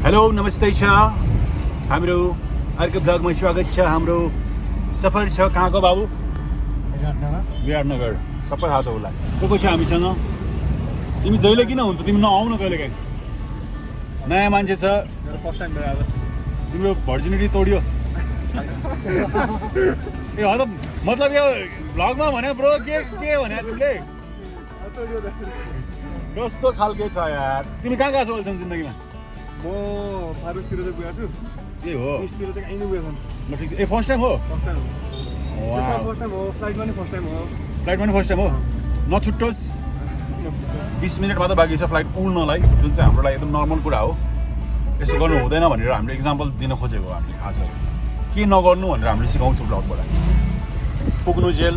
Hello नमस्ते छ। हाम्रो अर्को ब्लगमा स्वागत छ हाम्रो सफर छ। कहाँको बाबु? विराटनगर। सबै थाहा छ उसलाई। को को छ हामीसँग? तिमी जहिले किन हुन्छ? तिमी नआउन कहिले काहीँ? नयाँ मान्छे छ। फर्स्ट टाइम तिम्रो भर्जिनिटी तोड्यो। ए हो त मतलब यो भ्लगमा भने ब्रो के के भने तिमीले? कस्तो खालके छ यार। तिमी कहाँ गएको छौ अहिलेसम्म जिन्दगीमा? म फारुकतिर चाहिँ गएको छु ए हो इस्टतिर चाहिँ कहीँ नै गएको ल ठिक छ ए फर्स्ट टाइम हो फर्स्ट टाइम हो फर्स्ट टाइम हो फ्लाइटमा नि फर्स्ट टाइम हो फ्लाइटमा नि फर्स्ट टाइम हो नछुट्टोस् बिस मिनट मात्र बाँकी छ फ्लाइट उड्नलाई जुन चाहिँ हाम्रो लागि एकदम नर्मल कुरा हो यसो गर्नु हुँदैन भनेर हामीले इक्जाम्पल दिन खोजेको हो हामीले आज के नगर्नु भनेर हामीले सिकाउँछौँ ब्लगबाट पुग्नु जेल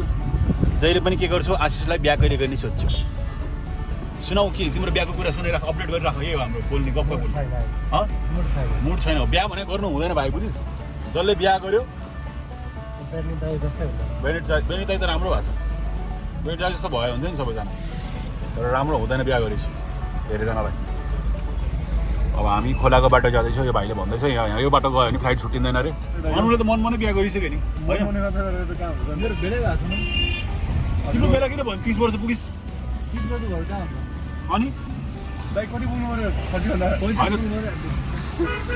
जहिले पनि के गर्छौ आशिषलाई बिहा कहिले गर्ने सोध्छौ सुनाऊ के तिम्रो बिहाको कुरा सुनाइराख अपडेट गरिराख। यही हो हाम्रो बोल्ने गफ गफ बोल्ने। हँ? मुड छैन। बिहा भने गर्नु हुँदैन भाइ बुझिस्? जसले बिहा गर्यो। बेनिट दाई त राम्रो भएको छ। दाई जस्तो भयो हुन्थ्यो नि सबैजना। तर राम्रो हुँदैन बिहा गरेपछि धेरैजनालाई। अब हामी खोलाको बाटो जाँदैछौँ यो भाइले भन्दैछ यहाँ यहाँ यो बाटो गयो भने फ्लाइट छुट्टिँदैन अरे। अनुले त मनमा नै बिहा गरिसक्यो नि। होइन? मेरो बेलै भएको छ तिम्रो बेला किन भन्यो तिस वर्ष पुगिस् तिस बजी घर कहाँ हुन्छ? अनि।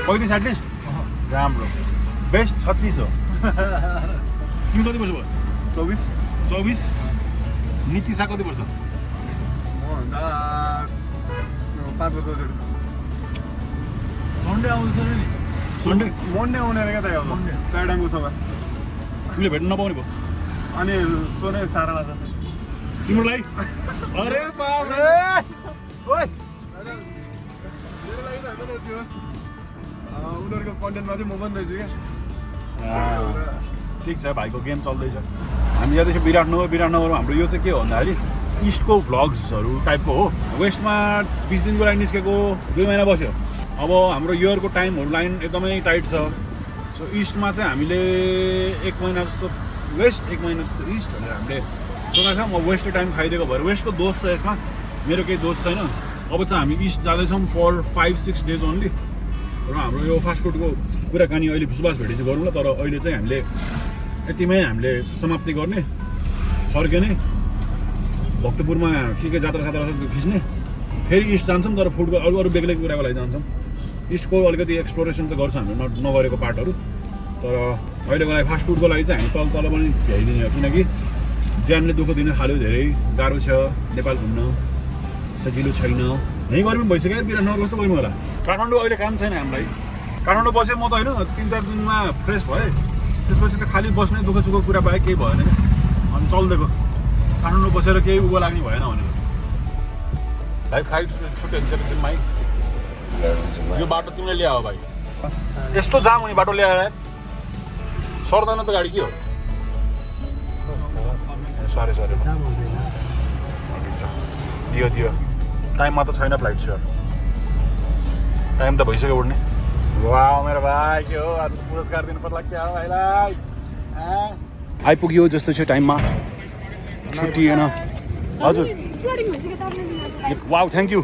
पैँतिस एटलिस्ट? राम्रो। बेस्ट छत्तिस हो। तिमी कति वर्ष भयो? चौबिस। चौबिस? नितिसा कति वर्ष? पाँच वर्ष सन्डे आउँछ नि। सन्डे? मन्डे आउने क्या त मन्डे। प्याडाङको सभा तिमीले भेट्नु नपाउने भयो। अनि सोने सारामा छ तिम्रो लागि? अरे बाप रे! ओइ मेरो लागि त होइन त्यो होस्। अँ, उनीहरूको कन्टेन्टमा चाहिँ म पनि रहेछु क्या। ठिक छ भाइको गेम चल्दैछ। हामी जाँदैछौँ विराटनगर विराटनगरमा हाम्रो यो चाहिँ के हो भन्दाखेरि इस्टको भ्लग्सहरू टाइपको हो। वेस्टमा बिस दिनको लागि निस्केको दुई महिना बस्यो। अब हाम्रो इयरको टाइमहरू लाइन एकदमै टाइट छ। सो इस्टमा चाहिँ हामीले एक महिना जस्तो वेस्ट एक महिना जस्तो इस्ट भनेर हामीले सोचेको छ म वेस्टको टाइम खाइदिएको भएर वेस्टको दोष छ यसमा। मेरो केही दोष छैन। अब चाहिँ हामी इस्ट जाँदैछौँ for five six days only र हाम्रो यो फास्टफुडको कुराकानी अहिले फुसबास भेटी चाहिँ गरौँ ल तर अहिले चाहिँ हामीले यतिमै हामीले समाप्ति गर्ने फर्किने भक्तपुरमा के के जात्रा सात्रा खिच्ने। फेरि इस्ट जान्छौँ तर फुडको अरू अरू बेग्लै कुराको लागि जान्छौँ। इस्टको अलिकति एक्सप्लोरेसन चाहिँ गर्छ हामीले न नगरेको पार्टहरू तर अहिलेको लागि फास्टफुडको लागि चाहिँ हामी तल तल पनि भ्याइदिने किनकि ज्यानले दुःख दिन थाल्यो धेरै गाह्रो छ नेपाल घुम्न। सजिलो छैन। यहीँ पनि भइसक्यो बिराटनगर कस्तो गयौँ होला काठमाडौँ अहिले काम छैन हामीलाई। काठमाडौँ बसेँ म त होइन तिन चार दिनमा फ्रेस भएँ। त्यसपछि त खालि बस्ने दुःख सुखको कुरा बाहेक केही भएन। अनि चल्दिएको काठमाडौँ बसेर केही उभो लाग्ने भएन भनेर भाइ फ्लाइट छुट्यो चाहिँ भाइ यो बाटो तिमीले ल्यायो भाइ। यस्तो जाम हुने बाटो ल्याएर सर्दैन त गाडी के हो? सरी सरी दियो दियो। टाइममा त छैन फ्लाइट सर टाइम त भइसक्यो उड्ने वा मेरो भाइ के हो? आज पुरस्कार दिनु पर्ला क्या हो भाइलाई? आइपुग्यो जस्तो छ टाइममा। छुट्टिएन हजुर। वा थ्याङ्क यू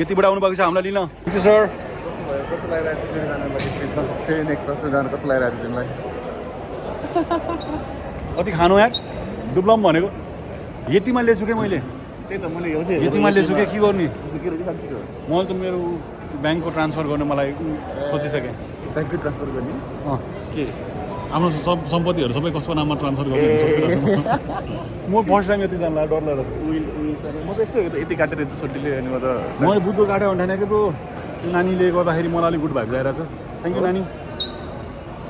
यतिबाट आउनुभएको छ हामीलाई लिन। सर कस्तो भयो? कस्तो लागिरहेको छ फेरि जानु लागि ट्रिपमा फेरि नेक्स्ट बसमा जानु कस्तो लागिरहेको छ तिमीलाई? कति खानु यार? दुब्लम भनेको। यतिमा लिएछु क्या मैले? त्यही त मैले हेर्छु यतिमा क्या के गर्ने? के साँच्चीको मैले त मेरो ब्याङ्कको ट्रान्सफर गर्ने मलाई सोचिसकेँ। ब्याङ्कको ट्रान्सफर गर्ने? अँ। के? आफ्नो सब सम्पत्तिहरू सबै कसको नाममा ट्रान्सफर गर्ने म। फर्स्ट टाइम यति जानलाई डर लागेको छ उइल उइल सर। म त यस्तो यति काटेर छोटीले अनि म त मैले बुद्ध काट्यो भने कि ब्रो। त्यो नानीले गर्दाखेरि मलाई अलिक गुड भाइब जाइरहेको छ थ्याङ्क यू नानी।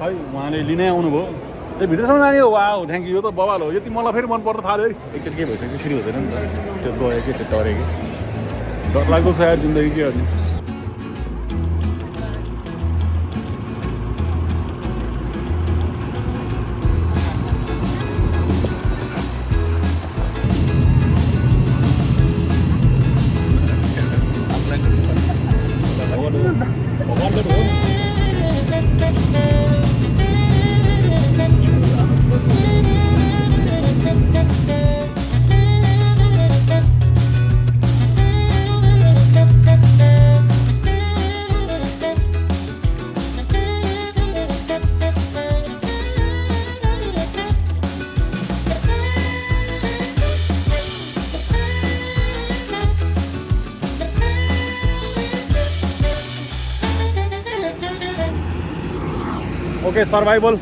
है उहाँले लिनै आउनुभयो। ए भित्रसम्म नानी हो वा थ्याङ्क यू यो त बवाल हो यति मलाई फेरि मन पर्न थाल्यो है एकचोटि के भइसकेपछि फेरि हुँदैन नि त त्यो गयो कि त्यो डऱ्यो कि डर लाग्दो छ यार जिन्दगी के गर्ने ओके सर्भाइभल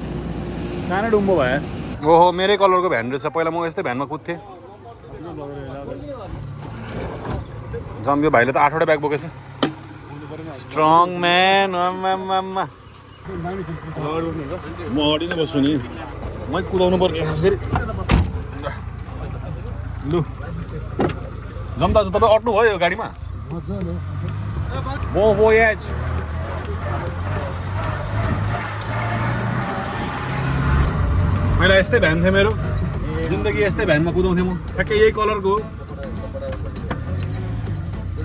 सानो डुम्बो भयो ओहो मेरै कलरको भ्यान रहेछ पहिला म यस्तै भ्यानमा कुद्थेँ जम्यो भाइले त आठवटा ब्याग बोकेछ स्ट्रङ म्यान म नै बस्छु नि मै कुदाउनु पर्ने खास गरी लु। जम दाजु तपाईँ अट्नु भयो यो गाडीमा म voyage पहिला यस्तै भ्यान थियो मेरो। जिन्दगी यस्तै भ्यानमा कुदाउँथेँ म। ठ्याक्कै यही कलरको हो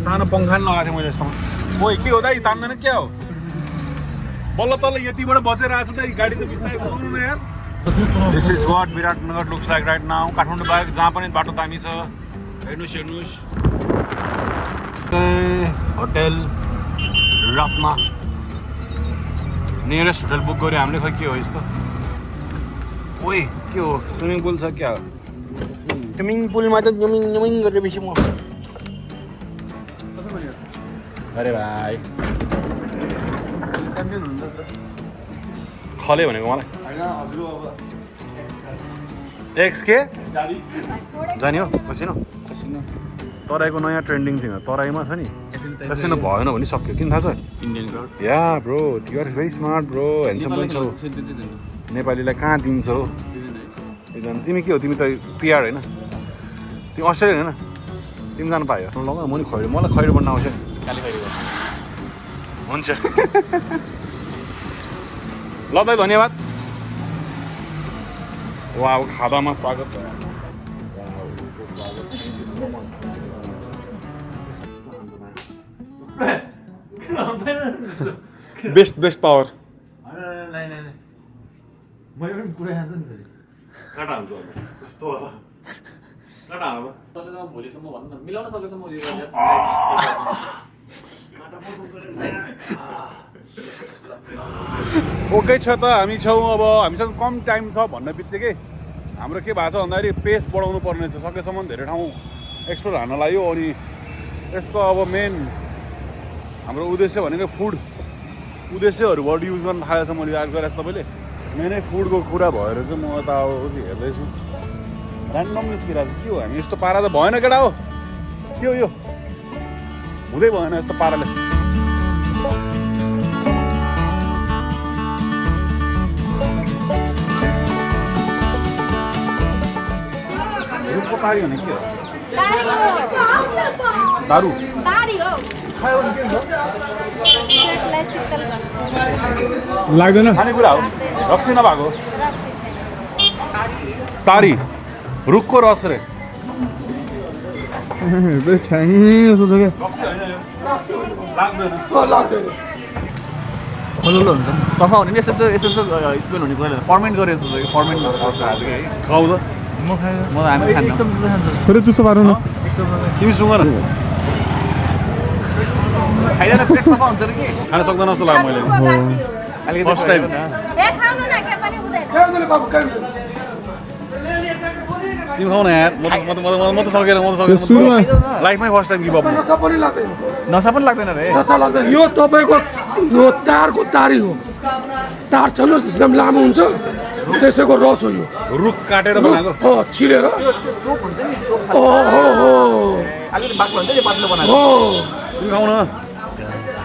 सानो पङ्खान लगाएको थिएँ मैले यस्तोमा ओइ के हो दाइ तान्दैन क्या हो? बल्ल तल्ल यतिबाट बचेर आएको छ गाडी त बिस्तारै न यार। This is what Biratnagar looks like right now Kathmandu बाहेक जहाँ पनि बाटो दामी छ हेर्नुहोस् हेर्नुहोस् hotel Ratna. Nearest hotel book गऱ्यो हामीले खै के हो यस्तो ओइ के हो? स्विमिङ पुल छ क्या? स्विमिङ पुलमा त जमिङ जमिङ गरेपछि म। अरे भाइ। खले भनेको मलाई। एक्स के? जाने हो कसिनो तराईको नयाँ ट्रेन्डिङ थियो। तराईमा छ नि। कसिनो भएन भने सक्यो। किन थाहा छ? Indian yeah bro you're very smart bro handsome पनि छौ। नेपालीलाई कहाँ दिन्छौ एकजना तिमी के हो? तिमी त पिआर होइन। तिमी अस्ट्रेलियन होइन? तिमी जानु पायो। लग म नि खैरो मलाई खैरो बन्न आउँछ। काली खैरो। हुन्छ। ल दाइ धन्यवाद। वा अब खादामा स्वागत। बेस्ट बेस्ट पावर मैले पनि पुरै खान्छ नि फेरि काटा हुन्छ अब कस्तो होला काटा तपाईँसँग भोलिसम्म भन्नु न मिलाउन सकेसम्म ओके छ त हामी छौँ अब हामीसँग कम टाइम छ भन्ने बित्तिकै हाम्रो के भएको छ भन्दाखेरि पेस बढाउनु पर्ने छ सकेसम्म धेरै ठाउँ एक्सप्लोर हान्न लाग्यो अनि यसको अब मेन हाम्रो उद्देश्य भनेको फुड उद्देश्यहरू वर्ड युज गर्न थालेको छ मैले याद गरेको छु तपाईँले मेनै फुडको कुरा भएर चाहिँ म यता अब हेर्दैछु। ऱ्यान्डम निस्किरहेको छ। के हो हामी? यस्तो पारा त भएन केटा हो। के हो यो? हुँदै भएन यस्तो पाराले। रुखको तारी भने के हो? दारू लाग्दैन? खानेकुरा हो। रक्सी नभएको तारी। रुखको रस रे। खलुलो हुन्छ। नि सफा हुने नि यस्तो यस्तो यस्तो स्मेल हुने कुरा फर्मेन्ट गरेर जस्तो कि? फर्मेन्ट खाऊ त म खाएँ। म हामी खान्छ। चुस्तो पारौँ न। तिमी सुँग न खाइँदैन पेट सफा हुन्छ र कि खान सक्दैन जस्तो लाग्यो मैले अलिकति तिमी न यार म त म त म त लाइफमै फर्स्ट टाइम गिभ अप नसा पनि लाग्दैन नसा पनि लाग्दैन रे नसा लाग्दैन यो तपाईँको यो तारको तारी हो तार छ नि एकदम लामो हुन्छ त्यसैको रस हो यो रुख काटेर बनाएको हो छिलेर चोप हुन्छ नि चोप हो हो हो अलिकति बाक्लो हुन्छ नि पातलो बनाएको हो तिमी खाऊ न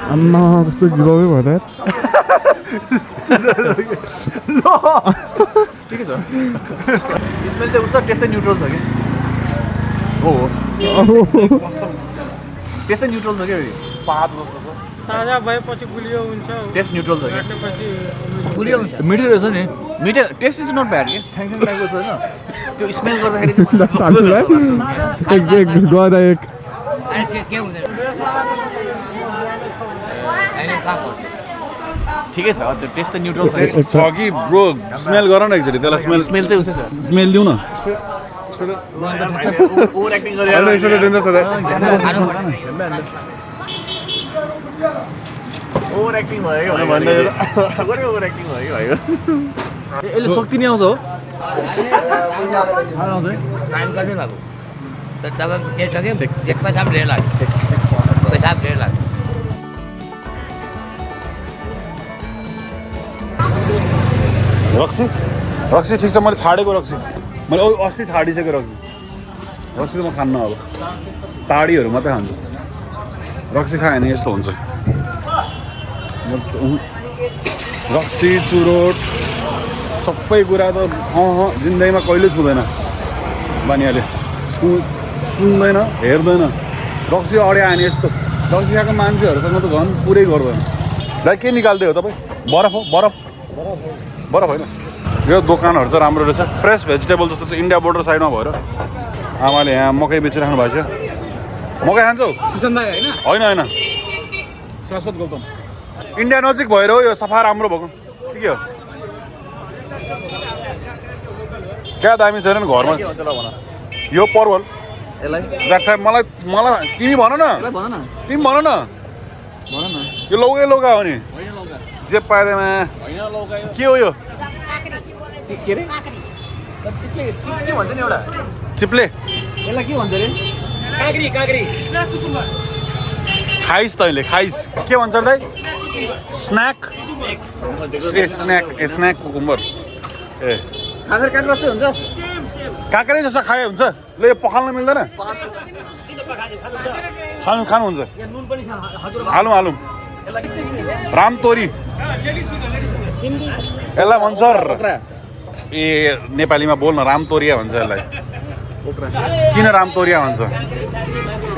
आम्मा कस्तो भयो ठिकै उसको टेस्ट चाहिँ न्युट्रल छ कि हो टेस्ट छ क्या पात जस्तो छ ताजा भएपछि गुलियो हुन्छ टेस्ट न्युट्रल छ कि काटेपछि गुलियो मिठो रहेछ नि मिठो टेस्ट इज नट ब्याड कि थ्याङ्क थ्याङ्क लागेको छ होइन त्यो स्मेल गर्दाखेरि चाहिँ ठिकै छ त्यो टेस्ट चाहिँ न्युट्रल छ। कि ब्रो स्मेल गर न एकचोटि त्यसलाई स्मेल स्मेल चाहिँ उसै छ। स्मेल दिउ न। ओभर एक्टिङ गरेर ओभर एक्टिङ भयो कि भन्दै ओभर एक्टिङ भयो कि भयो यसले शक्ति नै आउँछ हो। टाइम कति भएको। के एक रक्सी? रक्सी ठिक छ मैले छाडेको रक्सी। मैले औ- अस्ति छाडिसकेको रक्सी। रक्सी त म खान्न अब। ताडीहरू मात्रै खान्छु। रक्सी खायो भने यस्तो हुन्छ। रक्सी चुरोट सबै कुरा त अँ अँ जिन्दगीमा कहिले छुँदैन। बानियाले सु सुन्दैन हेर्दैन। रक्सी अड्यो भने यस्तो। रक्सी खाएको मान्छेहरूसँग त झन् पुरै गर्दैन दाइ के निकाल्दै हो तपाईँ? बरफ हो बरफ बरफ। होइन यो दोकानहरू चाहिँ राम्रो रहेछ। फ्रेस भेजिटेबल जस्तो चाहिँ इन्डिया बोर्डर साइडमा भएर। आमाले यहाँ मकै बेचिराख्नु भएको छ। मकै खान्छौ? होइन? होइन शाश्वत गौतम। इन्डिया नजिक भएर हो यो सफा राम्रो भएको। के के हो। क्या दामी छैन नि घरमा? यो परवल। मलाई मलाई तिमी भन न। तिमी भन न। यो लौकै लौका हो नि? जे पाएमा के हो यो? चिप्ले। खाइस तैँले खाइस। के भन्छ दाइ स्न्याक। ए स्न्याक ए स्न्याक कुकुम्बर। ए। काँक्रै जस्तो खाए हुन्छ। ल यो पखाल्न मिल्दैन? खानु खानुहुन्छ। हालौँ हालौँ। रामतोरी यसलाई भन्छ ए नेपालीमा बोल्न रामतोरिया भन्छ यसलाई। किन रामतोरिया भन्छ?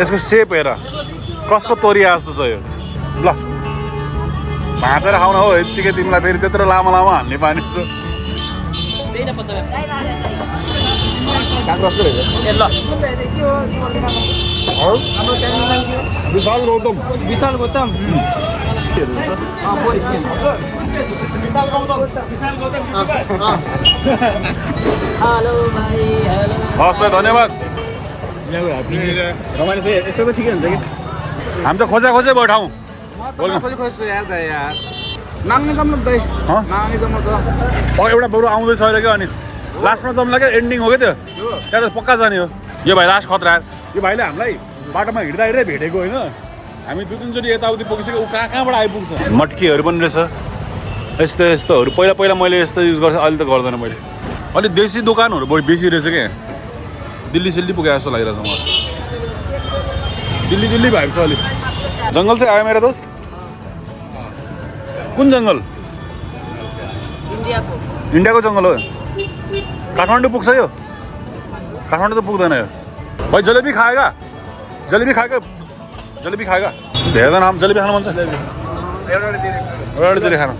यसको सेप हेर। कसको तोरिया जस्तो छ यो? ल। भाँचेर खाउन हो यत्तिकै तिमीलाई फेरि त्यत्रो लामो लामो हान्ने पानी छ। विशाल गौतम विशाल गौतम हस् त धन्यवाद यस्तो त ठिकै हुन्छ कि हामी त खोजा खोजै भयो ठाउँ एउटा बरु आउँदैछ अहिले क्या अनि लास्टमा जम्ला क्या एन्डिङ हो क्या त्यो? त्यहाँ त पक्का जाने हो। यो भाइ लास्ट खतरा। यो भाइले हामीलाई बाटोमा हिँड्दा हिँड्दै भेटेको होइन। हामी दुई तिनचोटि यताउति पुगिसक्यो ऊ कहाँ कहाँबाट आइपुग्छ? मट्कीहरू पनि रहेछ। यस्तो यस्तोहरू। पहिला पहिला मैले यस्तो युज गर्थेँ अहिले त गर्दैन मैले। अलिक देसी दोकानहरू बढी बेसी रहेछ क्या दिल्ली सिल्ली पुगे जस्तो लागिरहेछ मलाई। दिल्ली दिल्ली भएको छ अलिक जङ्गल चाहिँ आयो मेरो दोस्त। कुन जङ्गल? इन्डियाको जङ्गल हो। काठमाडौँ पुग्छ यो। काठमाडौँ त पुग्दैन यो। भाइ जलेबी खाएगा? जलेबी खाएगा? जलेबी खाएगा? धेरै नाम जलेबी खानु मन छ। एउटा एउटा जलेबी खानु।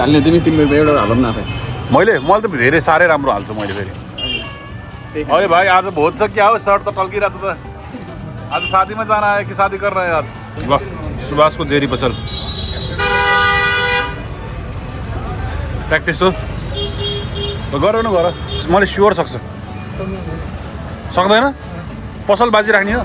हाल्ने तिमी तिम्रो एउटा हालौँ न आफै। मैले मैले त धेरै साह्रै राम्रो हाल्छु मैले फेरि। अरे भाइ आज भोज छ क्या हो सर्ट त टल्किरहेको छ त। आज शादीमा जान आयो कि शादी गर्न आयो आज? ल सुभाषको जेरी पसल। प्र्याक्टिस हो। गर न गर। मैले स्योर सक्छ। सक्दैन? पसल बाजी राख्ने हो।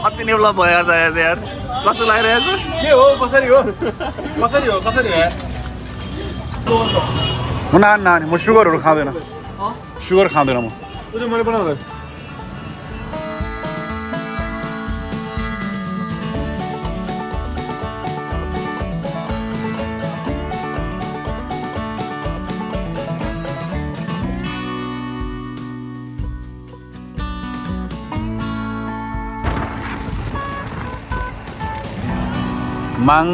अति नै भयो यार यार। कस्तो लागिरहेको छ के हो कसरी हो कसरी हो कसरी हो नानी म सुगरहरू खाँदैन सुगर खाँदैन म मैले बनाउँदा माङ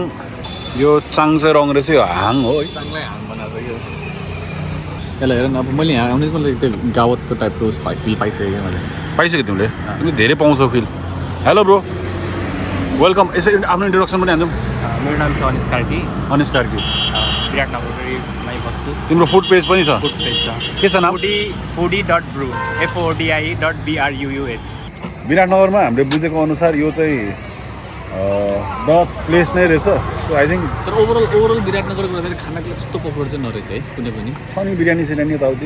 यो चाङ्से रङ रहेछ यो हाङ हो है चाङ्गै हाङ बनाएको छ यो यसलाई हेर न अब मैले यहाँ आउने मलाई त्यो गावतको टाइपको फिल पाइसकेँ मैले पाइसक्यो तिमीले तिमीले धेरै पाउँछौ फिल हेलो ब्रो वेलकम यसो आफ्नो इन्ट्रोडक्सन पनि हान्छौँ मेरो नाम छ अनिस कार्की अनिस कार्की विराटनगरमै बस्छु तिम्रो फुड पेज पनि छ फुड पेज छ के छ नाम फुडी फुडी डट ब्रु एफओडिआई डट बिआरयुयुएच विराटनगरमा हामीले बुझेको अनुसार यो चाहिँ द प्लेस नै रहेछ। सो आई थिङ्क तर ओभरअल ओभरअल विराटनगरको गर्दाखेरि खानाको लागि त्यस्तो पपुलर चाहिँ नरहेछ है कुनै पनि। छ नि बिरयानी सिरयानी यताउति।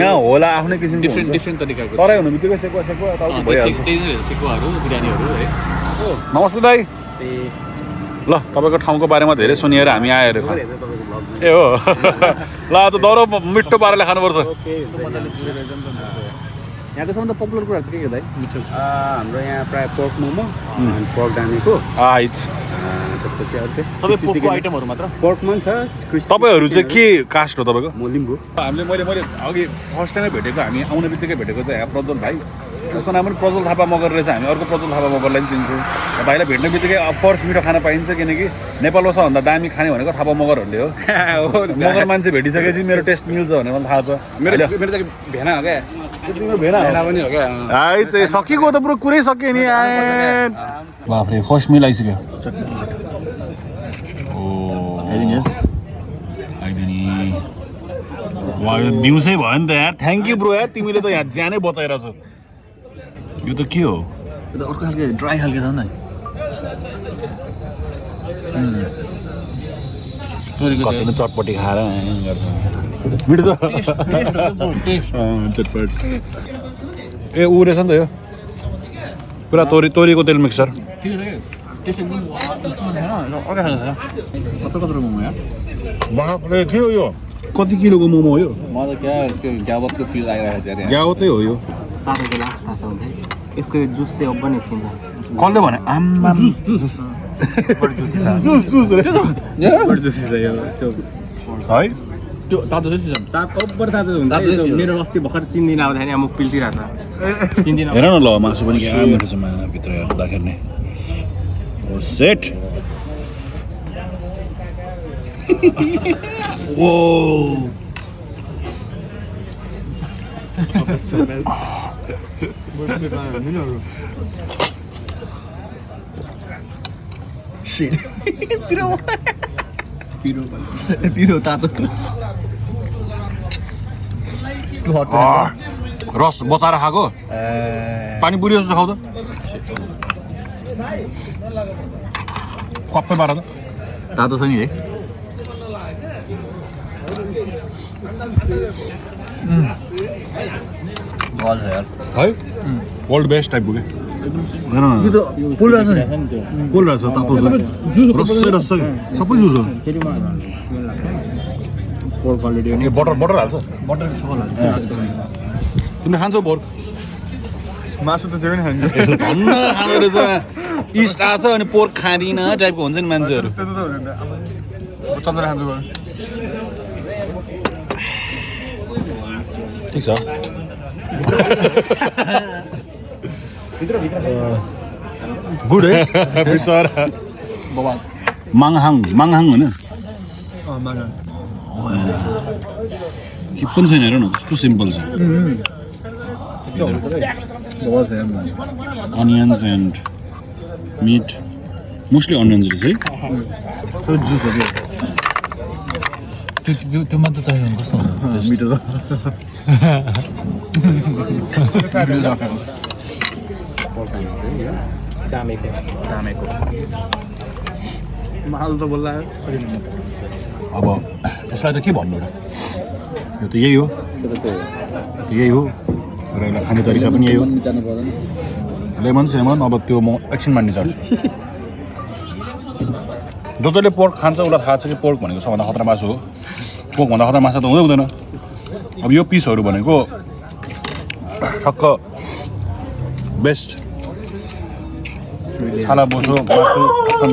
यहाँ होला आफ्नै किसिमको डिफ्रेन्ट। डिफ्रेन्ट तरिकाको तराई हुनु बित्तिकै सेकुवा सेकुवा त्यही नै रहेछ सेकुवाहरू बिरयानीहरू है। नमस्ते दाई। ल तपाईँको ठाउँको बारेमा धेरै सुनिएर हामी आएर ए हो। ल आज दह्रो मिठो पाराले खानुपर्छ। यहाँको सबभन्दा पपुलर कुराहरू चाहिँ के के दाइ? मिठो। हाम्रो यहाँ प्रायः पोर्क मोमो पोर्क डानेको आइज त्यसपछि अरू चाहिँ सबै आइटमहरू मात्र? पोर्कमा पनि छ तपाईँहरू चाहिँ के कास्ट हो तपाईँको? म लिम्बू। हामीले मैले मैले अघि फर्स्ट टाइमै भेटेको हामी आउने बित्तिकै भेटेको चाहिँ यहाँ प्रज्वल भाइ। उसको नाम पनि प्रज्वल थापा मगर रहेछ हामी अर्को प्रज्वल थापा मगरलाई पनि चिन्छौँ। भाइलाई भेट्ने बित्तिकै अफकोर्स मिठो खाना पाइन्छ किनकि नेपालमा सबभन्दा दामी खाने भनेको थापा मगरहरूले हो। मगर मान्छे भेटिसकेपछि मेरो टेस्ट मिल्छ भनेर मलाई थाहा छ। मेरो मेरो त भेना हो क्या। हो चाहिँ सकिएको त पुरो कुरै सक्यो नि बाफ्रे फर्स्ट मिल आइसक्यो आइदिने यो दिउँसै भयो नि त यार थ्याङ्क यू ब्रो यार तिमीले त यहाँ ज्यानै बचाएर छौ यो त के हो त्यो त अर्को खालको ड्राई खालको छ नि चटपटी खाएर गर्छ चटपट ए ऊ रहेछ नि त यो पुरा तोरी तोरीको तेल मिक्सर कि हो यो कति किलोको मोमो हो यो ग्यावतको फिल आइरहेको छ ग्यावतै हो यो तातोको लास्ट तातो हुन्छ है यसको जुस चाहिँ अब निस्किन्छ कसले भने आम्मा juice juice juice juice juicy है त्यो तातो चाहिँ सिजन। तातो हुन्छ। तातो यो चाहिँ मेरो अस्ति भर्खर तिन दिन आउँदाखेरि मुख पिल्चिरहेको छ तिन दिन हेर न ल मासु पनि क्या मिठो छ माभित्र हेर्दाखेरि नै। ओ सेट। ओ। पिरो तातो। रस बचाएर खाएको? पानी पुरी जस्तो खाऊ त कप्पै पार त। तातो छ नि है। है? वर्ल्ड बेस्ट टाइपको के यो त फुल रहेछ नि कोल रहेछ तातो छ रसै रस सबै जुस हो बटर बटर हाल्छ बटर छोला तिमीले खान्छौ पोर्क मासु त जे पनि खान्छ धन्न खाँदो रहेछ इस्ट आएको छ अनि पोर्क खाँदिनँ टाइपको हुन्छ नि मान्छेहरू त्यस्तो त हुँदैन अब चन्द्र खान्छ बरु ठिक छ गुड है माङहाङ माङहाङ होइन के पनि छैन हेर न कस्तो सिम्पल छ onions and meat mostly onions रहेछ है सो जुस हो त्यो त्यो त्यो मात्र चाहियो भने कस्तो हुन्छ माल त बोल्ला अब त्यसलाई त के भन्नु र? यो त यही हो। यही हो। र यसलाई खाने तरिका पनि यही हो। लेमन सेमन अब त्यो म एकछिनमा निचार्छु जो जसले पोर्क खान्छ उसलाई थाहा छ कि पोर्क भनेको सबभन्दा खतरा मासु हो। पोर्कभन्दा खतरा मासु त हुँदै हुँदैन। अब यो पिसहरू भनेको ठक्क बेस्ट छाला बोसो मासु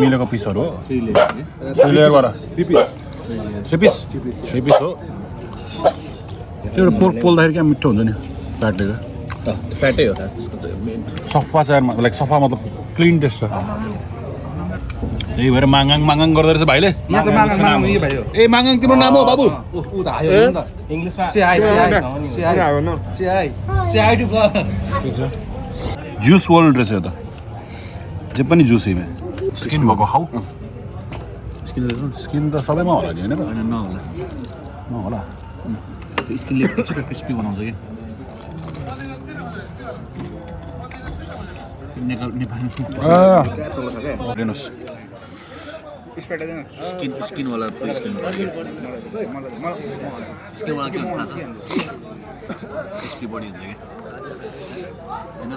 मिलेको पिसहरू हो थ्री लेयरबाट थ्री पिस थ्री पिस हो त्यो पोर्क पोल्दाखेरि क्या मिठो हुन्छ नि फ्याटले फ्याटै हो सफा छ लाइक सफा मतलब क्लिन टेस्ट छ त्यही भएर मागाङ मागाङ गर्दो रहेछ भाइले ए मागाङ तिम्रो नाम हो बाबु जुस वर्ल्ड रहेछ यो त जे पनि जुस इमे स्किन भएको खाऊ स्किन स्किन त सबैमा होला नि होइन नहोला होला त्यो स्किनले एक्स्ट्रा क्रिस्पी बनाउँछ कि हेर्नुहोस् स्किन स्किनवाला स्किन स्किनवाला के हुन्छ थाहा छ क्रिस्पी बडी हुन्छ कि होइन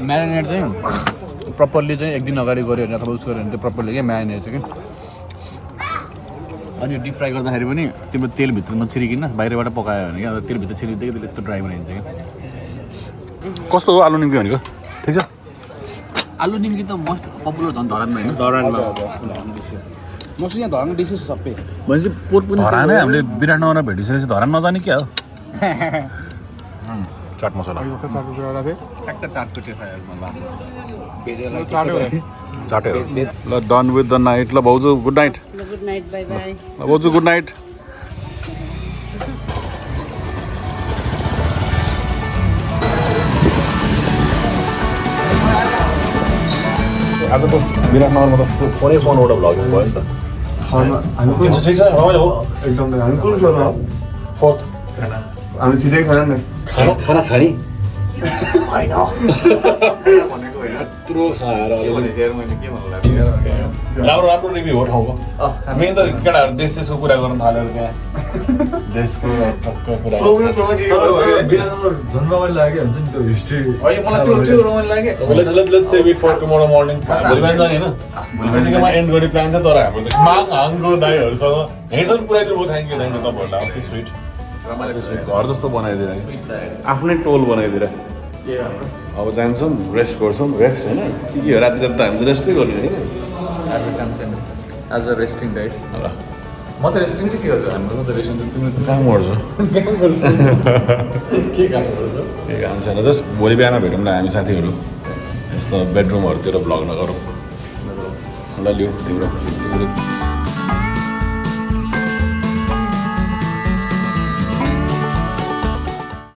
म्यारिनेट चाहिँ प्रपरली चाहिँ एक दिन अगाडि गऱ्यो भने अथवा उस गऱ्यो भने चाहिँ प्रपरली क्या म्यारिनेट चाहिँ कि अनि डिप फ्राई गर्दाखेरि पनि तिम्रो तेलभित्र नछिरिकन बाहिरबाट पकायो भने क्या तेलभित्र छिरिँदै त्यसले यस्तो ड्राई बनाइन्छ क्या। कस्तो हो आलु निम्की भनेको? ठिक छ? आलु निम्की त मोस्ट पपुलर झन् धरानमा होइन? धरानमा। मोस्ट यहाँ धरानको डिसेस सबै। भनेपछि पोट पनि धरानै हामीले विराटनगरमा भेटिसकेपछि धरान नजाने क्या हो। चाट मसला। चाटेर ल डन विथ द नाइट ल भाउजू good night good night bye bye ल भाउजू गुड नाइट आजको विराटनगरमा त। फोनै फोनबाट भ्लगिङ भयो नि त। ठिक छ रमाइलो हो। एकदम हामी कुन फ्लोरमा हो? फोर्थ। हामी ठिकै छैन नि। खाना खाना खाने। यत्रो खाएर राम्रो राम्रो रिभ्यू हो ठाउँको मेन त केटाहरू देश देशको कुरा गर्न थाल्यो त्यहाँ देशको टक्क कुरा अहिले मलाई त्यो त्यो रमाइलो लाग्यो let's let's let's save it for tomorrow morning भोलि बिहान जाने होइन भोलि बिहानकोमा एन्ड गर्ने प्लान थियो तर हाम्रो त माग हाङको दाईहरूसँग यहीँसम्म पुऱ्याइदिनु भयो थ्याङ्क यू थ्याङ्क यू तपाईँहरूलाई अति स्विट रमाइलो स्विट घर जस्तो बनाइदिएर आफ्नै टोल बनाइदिएर अब जान्छौँ रेस्ट गर्छौँ रेस्ट होइन? के के हो? राति राति त हामी त रेस्टै गर्ने होइन? आज काम छैन। आज रेस्टिङ डाइट ल। म चाहिँ रेस्टिङ चाहिँ के गर्छु? हाम्रो त रेस्टिङ तिम्रो काम गर्छ। के काम गर्छु? के काम छैन? जस्ट भोलि बिहान भेटौँ न हामी साथीहरू। यस्तो बेडरुमहरूतिर भ्लग नगरौँ। ल तिम्रो तिम्रो